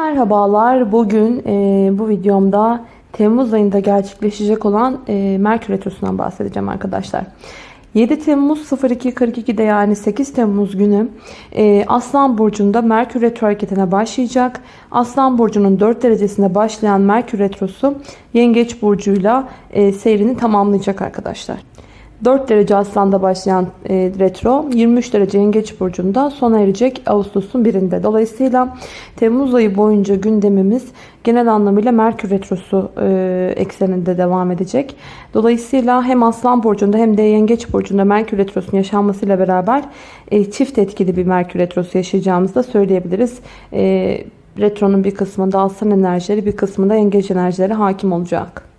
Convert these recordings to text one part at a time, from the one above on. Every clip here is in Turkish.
Merhabalar. Bugün e, bu videomda Temmuz ayında gerçekleşecek olan e, Merkür Retrosu'ndan bahsedeceğim arkadaşlar. 7 Temmuz 02.42'de yani 8 Temmuz günü e, Aslan Burcu'nda Merkür Retro hareketine başlayacak. Aslan Burcu'nun 4 derecesinde başlayan Merkür Retrosu Yengeç Burcu'yla e, seyrini tamamlayacak arkadaşlar. 4 derece Aslan'da başlayan e, retro 23 derece Yengeç Burcu'nda sona erecek Ağustos'un birinde. Dolayısıyla Temmuz ayı boyunca gündemimiz genel anlamıyla Merkür Retrosu e, ekseninde devam edecek. Dolayısıyla hem Aslan Burcu'nda hem de Yengeç Burcu'nda Merkür Retrosu'nun yaşanmasıyla beraber e, çift etkili bir Merkür Retrosu yaşayacağımızı da söyleyebiliriz. E, retronun bir kısmında Aslan enerjileri bir kısmında Yengeç enerjileri hakim olacak.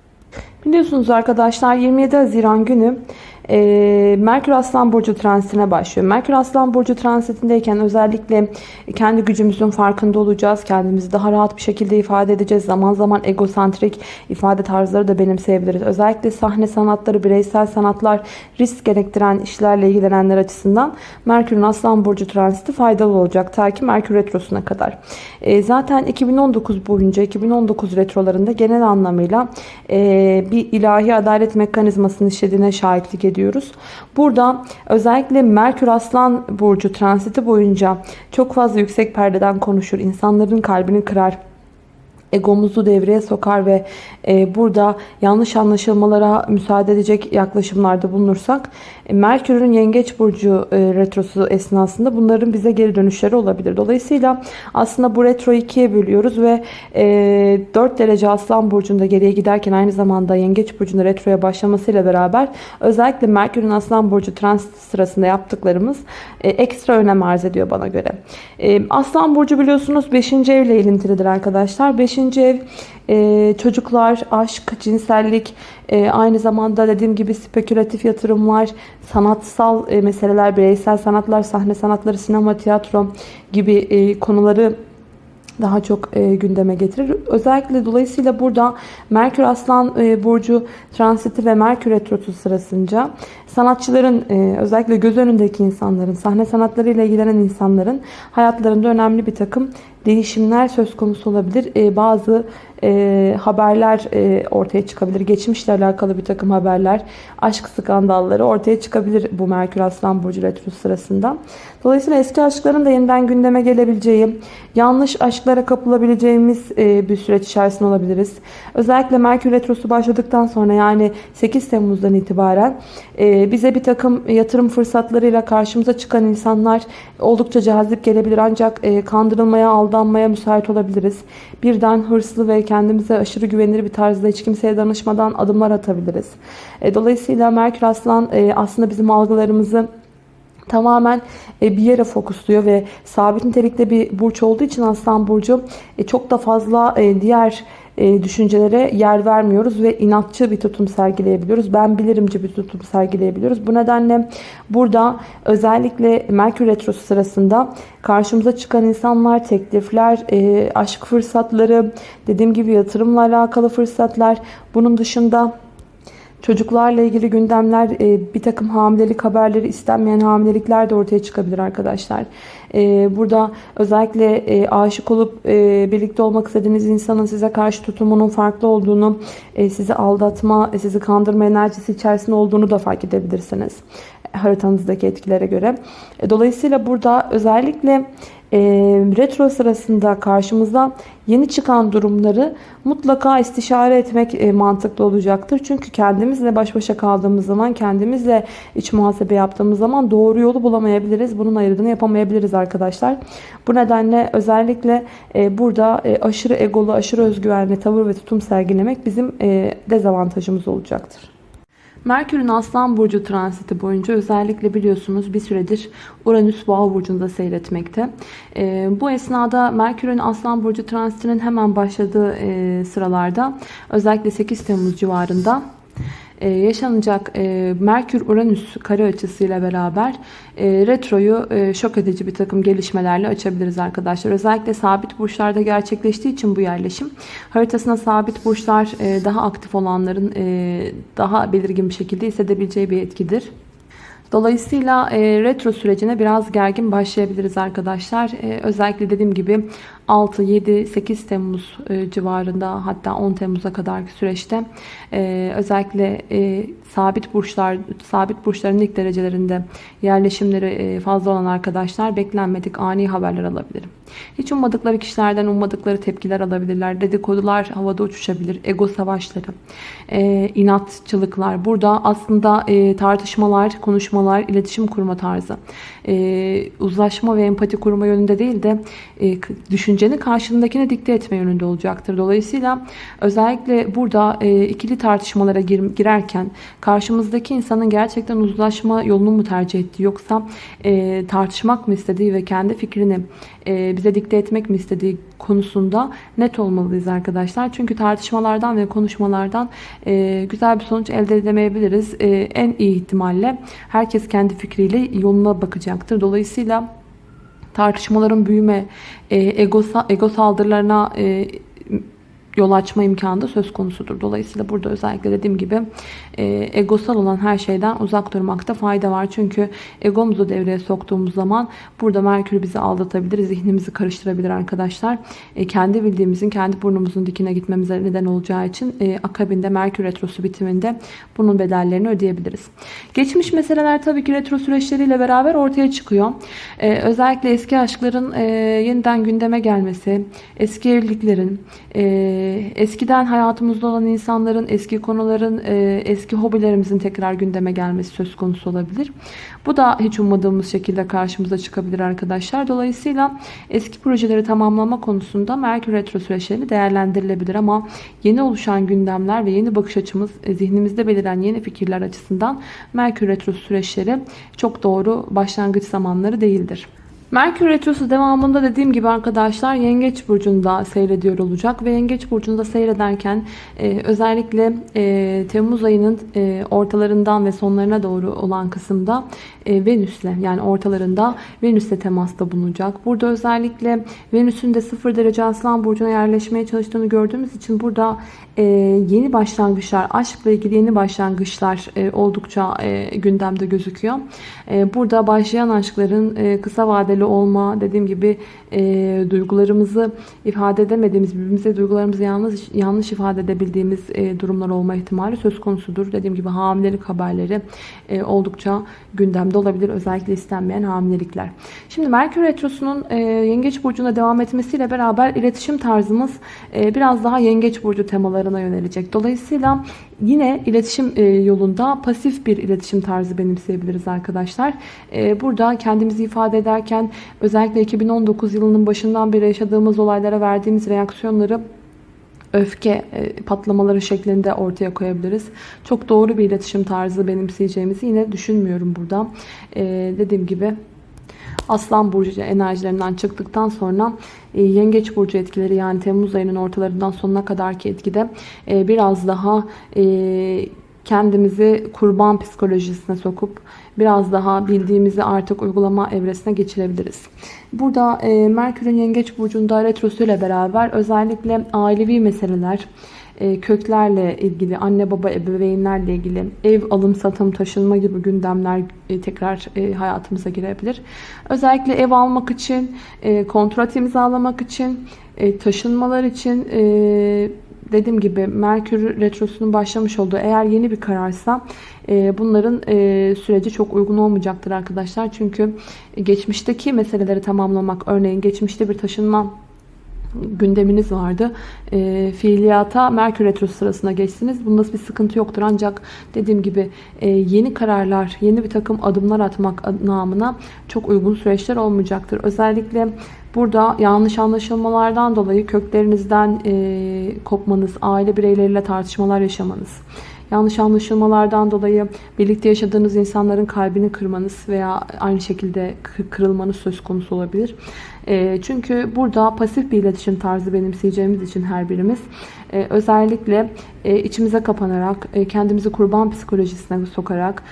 Biliyorsunuz arkadaşlar 27 Haziran günü e, Merkür Aslan Burcu transitine başlıyor. Merkür Aslan Burcu transitindeyken özellikle kendi gücümüzün farkında olacağız. Kendimizi daha rahat bir şekilde ifade edeceğiz. Zaman zaman egosantrik ifade tarzları da benimseyebiliriz. Özellikle sahne sanatları, bireysel sanatlar, risk gerektiren işlerle ilgilenenler açısından Merkür'ün Aslan Burcu transiti faydalı olacak. Ta ki Merkür Retrosu'na kadar. E, zaten 2019 boyunca 2019 retrolarında genel anlamıyla e, bir ilahi adalet mekanizmasının işlediğine şahitlik ediyoruz. Burada özellikle Merkür Aslan Burcu transiti boyunca çok fazla yüksek perdeden konuşur. insanların kalbini kırar egomuzu devreye sokar ve e, burada yanlış anlaşılmalara müsaade edecek yaklaşımlarda bulunursak e, Merkür'ün Yengeç Burcu e, retrosu esnasında bunların bize geri dönüşleri olabilir. Dolayısıyla aslında bu retroyu ikiye bölüyoruz ve e, 4 derece Aslan Burcu'nda geriye giderken aynı zamanda Yengeç Burcu'nda retroya başlamasıyla beraber özellikle Merkür'ün Aslan Burcu transit sırasında yaptıklarımız e, ekstra önem arz ediyor bana göre. E, Aslan Burcu biliyorsunuz 5. evle ilintilidir arkadaşlar. 5. ev e, çocuklar, aşk, cinsellik, e, aynı zamanda dediğim gibi spekülatif yatırımlar, sanatsal e, meseleler, bireysel sanatlar, sahne sanatları, sinema, tiyatro gibi e, konuları daha çok e, gündeme getirir. Özellikle dolayısıyla burada Merkür Aslan e, Burcu transiti ve Merkür Retrosu sırasınca sanatçıların e, özellikle göz önündeki insanların, sahne sanatlarıyla ilgilenen insanların hayatlarında önemli bir takım değişimler söz konusu olabilir. E, bazı e, haberler e, ortaya çıkabilir. Geçmişle alakalı bir takım haberler, aşk skandalları ortaya çıkabilir bu Merkür Aslan Burcu Retrosu sırasında. Dolayısıyla eski aşkların da yeniden gündeme gelebileceği, yanlış aşklara kapılabileceğimiz e, bir süreç içerisinde olabiliriz. Özellikle Merkür Retrosu başladıktan sonra yani 8 Temmuz'dan itibaren e, bize bir takım yatırım fırsatlarıyla karşımıza çıkan insanlar oldukça cazip gelebilir. Ancak e, kandırılmaya, aldanmaya müsait olabiliriz. Birden hırslı ve kendimize aşırı güvenilir bir tarzda hiç kimseye danışmadan adımlar atabiliriz. E, dolayısıyla Merkür Aslan e, aslında bizim algılarımızı tamamen e, bir yere fokusluyor ve sabit nitelikte bir burç olduğu için Aslan Burcu çok da fazla e, düşüncelere yer vermiyoruz ve inatçı bir tutum sergileyebiliyoruz. Ben bilirimci bir tutum sergileyebiliyoruz. Bu nedenle burada özellikle Merkür Retrosu sırasında karşımıza çıkan insanlar, teklifler, aşk fırsatları, dediğim gibi yatırımla alakalı fırsatlar, bunun dışında Çocuklarla ilgili gündemler, e, bir takım hamilelik haberleri, istenmeyen hamilelikler de ortaya çıkabilir arkadaşlar. E, burada özellikle e, aşık olup birlikte olmak istediğiniz insanın size karşı tutumunun farklı olduğunu, sizi aldatma, sizi kandırma enerjisi içerisinde olduğunu da fark edebilirsiniz. Haritanızdaki etkilere göre. Dolayısıyla burada özellikle e, retro sırasında karşımıza yeni çıkan durumları mutlaka istişare etmek e, mantıklı olacaktır. Çünkü kendimizle baş başa kaldığımız zaman, kendimizle iç muhasebe yaptığımız zaman doğru yolu bulamayabiliriz. Bunun ayırdığını yapamayabiliriz arkadaşlar. Bu nedenle özellikle e, burada e, aşırı egolu, aşırı özgüvenli tavır ve tutum sergilemek bizim e, dezavantajımız olacaktır. Merkür'ün Aslan Burcu transiti boyunca özellikle biliyorsunuz bir süredir Uranüs Boğa Burcu'nda seyretmekte. E, bu esnada Merkür'ün Aslan Burcu transitinin hemen başladığı e, sıralarda özellikle 8 Temmuz civarında yaşanacak e, Merkür-Uranüs kare açısıyla beraber e, retroyu şok edici bir takım gelişmelerle açabiliriz arkadaşlar. Özellikle sabit burçlarda gerçekleştiği için bu yerleşim haritasına sabit burçlar daha aktif olanların daha belirgin bir şekilde hissedebileceği bir etkidir. Dolayısıyla e, retro sürecine biraz gergin başlayabiliriz arkadaşlar. E, özellikle dediğim gibi 6, 7, 8 Temmuz e, civarında hatta 10 Temmuz'a kadarki süreçte e, özellikle e, sabit burçlar, sabit burçların ilk derecelerinde yerleşimleri e, fazla olan arkadaşlar beklenmedik ani haberler alabilir. Hiç ummadıkları kişilerden ummadıkları tepkiler alabilirler. Dedikodular havada uçuşabilir. Ego savaşları, e, inatçılıklar. Burada aslında e, tartışmalar, konuşmalar, iletişim kurma tarzı. E, uzlaşma ve empati kurma yönünde değil de e, düşünceni karşındakine dikte etme yönünde olacaktır. Dolayısıyla özellikle burada e, ikili tartışmalara gir, girerken karşımızdaki insanın gerçekten uzlaşma yolunu mu tercih ettiği yoksa e, tartışmak mı istediği ve kendi fikrini e, bize dikte etmek mi istediği konusunda net olmalıyız arkadaşlar. Çünkü tartışmalardan ve konuşmalardan e, güzel bir sonuç elde edemeyebiliriz. E, en iyi ihtimalle herkes kendi fikriyle yoluna bakacaktır. Dolayısıyla tartışmaların büyüme, e, ego, ego saldırılarına e, yol açma imkanı da söz konusudur. Dolayısıyla burada özellikle dediğim gibi e, egosal olan her şeyden uzak durmakta fayda var. Çünkü egomuzu devreye soktuğumuz zaman burada Merkür bizi aldatabilir, zihnimizi karıştırabilir arkadaşlar. E, kendi bildiğimizin, kendi burnumuzun dikine gitmemize neden olacağı için e, akabinde Merkür Retrosu bitiminde bunun bedellerini ödeyebiliriz. Geçmiş meseleler tabii ki retro süreçleriyle beraber ortaya çıkıyor. E, özellikle eski aşkların e, yeniden gündeme gelmesi, eski evliliklerin, e, eskiden hayatımızda olan insanların, eski konuların, e, eski hobilerimizin tekrar gündeme gelmesi söz konusu olabilir. Bu da hiç ummadığımız şekilde karşımıza çıkabilir arkadaşlar. Dolayısıyla eski projeleri tamamlama konusunda Merkür Retro süreçleri değerlendirilebilir ama yeni oluşan gündemler ve yeni bakış açımız, e, zihnimizde beliren yeni fikirler açısından Merkür Retro süreçleri çok doğru başlangıç zamanları değildir. Merkür Retrosu devamında dediğim gibi arkadaşlar Yengeç Burcu'nda seyrediyor olacak. Ve Yengeç Burcu'nda seyrederken e, özellikle e, Temmuz ayının e, ortalarından ve sonlarına doğru olan kısımda e, Venüs'le yani ortalarında Venüs'le temasta bulunacak. Burada özellikle Venüs'ün de 0 derece Aslan Burcu'na yerleşmeye çalıştığını gördüğümüz için burada e, yeni başlangıçlar, aşkla ilgili yeni başlangıçlar e, oldukça e, gündemde gözüküyor. E, burada başlayan aşkların e, kısa vadeli olma, dediğim gibi e, duygularımızı ifade edemediğimiz, birbirimize duygularımızı yanlış, yanlış ifade edebildiğimiz e, durumlar olma ihtimali söz konusudur. Dediğim gibi hamilelik haberleri e, oldukça gündemde olabilir. Özellikle istenmeyen hamilelikler. Şimdi Merkür Retrosu'nun e, Yengeç Burcu'na devam etmesiyle beraber iletişim tarzımız e, biraz daha Yengeç Burcu temalarına yönelecek. Dolayısıyla yine iletişim e, yolunda pasif bir iletişim tarzı benimseyebiliriz arkadaşlar. E, burada kendimizi ifade ederken özellikle 2019 yılının başından beri yaşadığımız olaylara verdiğimiz reaksiyonları öfke e, patlamaları şeklinde ortaya koyabiliriz. Çok doğru bir iletişim tarzı benimseyeceğimizi yine düşünmüyorum burada. Dediğim gibi Aslan Burcu enerjilerinden çıktıktan sonra Yengeç Burcu etkileri yani Temmuz ayının ortalarından sonuna kadarki etkide biraz daha kendimizi kurban psikolojisine sokup biraz daha bildiğimizi artık uygulama evresine geçirebiliriz. Burada e, Merkür'ün Yengeç Burcu'nda retrosu ile beraber özellikle ailevi meseleler, e, köklerle ilgili, anne baba ebeveynlerle ilgili ev alım satım taşınma gibi gündemler e, tekrar e, hayatımıza girebilir. Özellikle ev almak için, e, kontrat imzalamak için, e, taşınmalar için e, dediğim gibi Merkür Retrosu'nun başlamış olduğu eğer yeni bir kararsa e, bunların e, süreci çok uygun olmayacaktır arkadaşlar. Çünkü geçmişteki meseleleri tamamlamak örneğin geçmişte bir taşınma gündeminiz vardı. E, fiiliyata Merkür Retrosu sırasına geçsiniz. Bunda bir sıkıntı yoktur. Ancak dediğim gibi e, yeni kararlar, yeni bir takım adımlar atmak namına çok uygun süreçler olmayacaktır. Özellikle burada yanlış anlaşılmalardan dolayı köklerinizden e, kopmanız, aile bireyleriyle tartışmalar yaşamanız, yanlış anlaşılmalardan dolayı birlikte yaşadığınız insanların kalbini kırmanız veya aynı şekilde kırılmanız söz konusu olabilir. E, çünkü burada pasif bir iletişim tarzı benimseyeceğimiz için her birimiz e, özellikle e, içimize kapanarak, kendimizi kurban psikolojisine sokarak,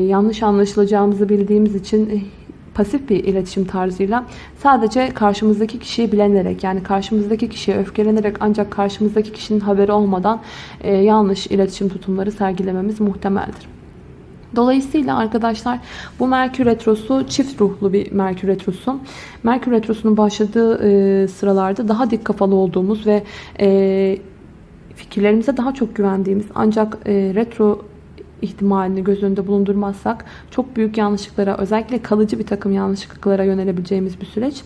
yanlış anlaşılacağımızı bildiğimiz için pasif bir iletişim tarzıyla sadece karşımızdaki kişiyi bilenerek yani karşımızdaki kişiye öfkelenerek ancak karşımızdaki kişinin haberi olmadan e, yanlış iletişim tutumları sergilememiz muhtemeldir. Dolayısıyla arkadaşlar bu Merkür Retrosu çift ruhlu bir Merkür Retrosu. Merkür Retrosu'nun başladığı e, sıralarda daha dik kafalı olduğumuz ve e, fikirlerimize daha çok güvendiğimiz ancak e, retro ihtimalini göz önünde bulundurmazsak çok büyük yanlışlıklara özellikle kalıcı bir takım yanlışlıklara yönelebileceğimiz bir süreç.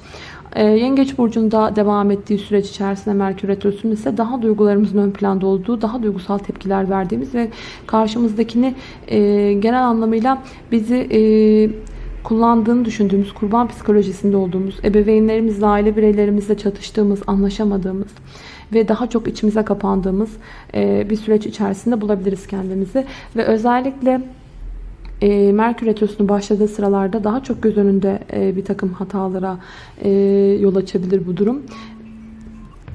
Ee, Yengeç burcunda devam ettiği süreç içerisinde Merkür Retrosu'nun ise daha duygularımızın ön planda olduğu, daha duygusal tepkiler verdiğimiz ve karşımızdakini e, genel anlamıyla bizi e, kullandığını düşündüğümüz, kurban psikolojisinde olduğumuz, ebeveynlerimizle, aile bireylerimizle çatıştığımız, anlaşamadığımız ve daha çok içimize kapandığımız e, bir süreç içerisinde bulabiliriz kendimizi. Ve özellikle e, Merkür Retrosu'nun başladığı sıralarda daha çok göz önünde e, bir takım hatalara yol açabilir bu durum.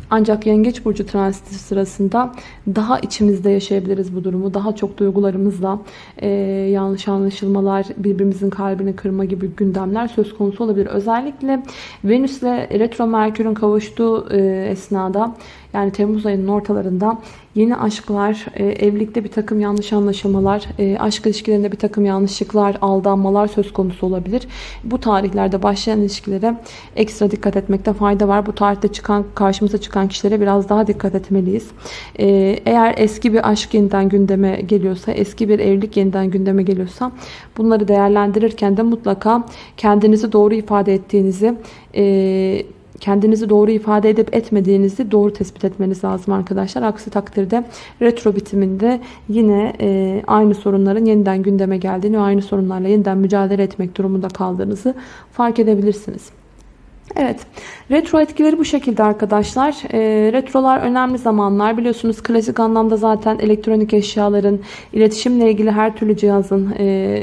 Ancak Yengeç Burcu transiti sırasında daha içimizde yaşayabiliriz bu durumu. Daha çok duygularımızla e, yanlış anlaşılmalar, birbirimizin kalbini kırma gibi gündemler söz konusu olabilir. Özellikle Venüs ile Retro Merkür'ün kavuştuğu e, esnada yani Temmuz ayının ortalarında yeni aşklar, e, evlilikte bir takım yanlış anlaşılmalar, e, aşk ilişkilerinde bir takım yanlışlıklar, aldanmalar söz konusu olabilir. Bu tarihlerde başlayan ilişkilere ekstra dikkat etmekte fayda var. Bu tarihte çıkan karşımıza çıkan kişilere biraz daha dikkat etmeliyiz. E, eğer eski bir aşk yeniden gündeme geliyorsa, eski bir evlilik yeniden gündeme geliyorsa bunları değerlendirirken de mutlaka kendinizi doğru ifade ettiğinizi kendinizi doğru ifade edip etmediğinizi doğru tespit etmeniz lazım arkadaşlar. Aksi takdirde retro bitiminde yine e, aynı sorunların yeniden gündeme geldiğini ve aynı sorunlarla yeniden mücadele etmek durumunda kaldığınızı fark edebilirsiniz. Evet, retro etkileri bu şekilde arkadaşlar. E, retrolar önemli zamanlar. Biliyorsunuz klasik anlamda zaten elektronik eşyaların, iletişimle ilgili her türlü cihazın... E,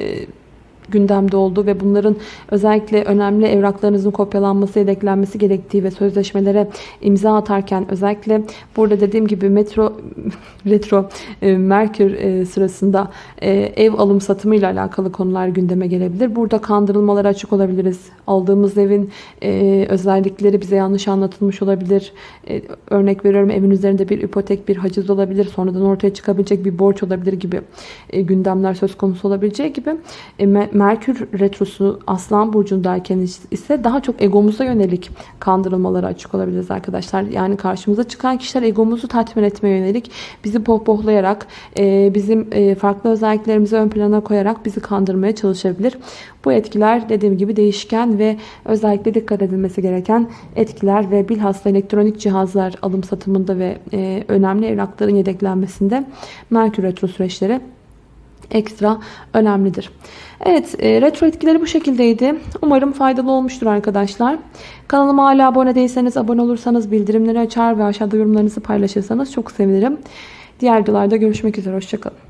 gündemde oldu ve bunların özellikle önemli evraklarınızın kopyalanması, yedeklenmesi gerektiği ve sözleşmelere imza atarken özellikle burada dediğim gibi metro retro e, Merkür e, sırasında e, ev alım satımı ile alakalı konular gündeme gelebilir. Burada kandırılmalara açık olabiliriz. Aldığımız evin e, özellikleri bize yanlış anlatılmış olabilir. E, örnek veriyorum evin üzerinde bir ipotek, bir haciz olabilir. Sonradan ortaya çıkabilecek bir borç olabilir gibi e, gündemler söz konusu olabileceği gibi e, Merkür Retrosu Aslan Burcu'ndayken ise daha çok egomuza yönelik kandırılmalara açık olabiliriz arkadaşlar. Yani karşımıza çıkan kişiler egomuzu tatmin etmeye yönelik bizi pohpohlayarak, e, bizim e, farklı özelliklerimizi ön plana koyarak bizi kandırmaya çalışabilir. Bu etkiler dediğim gibi değişken ve özellikle dikkat edilmesi gereken etkiler ve bilhassa elektronik cihazlar alım satımında ve e, önemli evrakların yedeklenmesinde Merkür Retro süreçleri ekstra önemlidir. Evet e, retro etkileri bu şekildeydi. Umarım faydalı olmuştur arkadaşlar. Kanalıma hala abone değilseniz abone olursanız bildirimleri açar ve aşağıda yorumlarınızı paylaşırsanız çok sevinirim. Diğer videolarda görüşmek üzere. Hoşçakalın.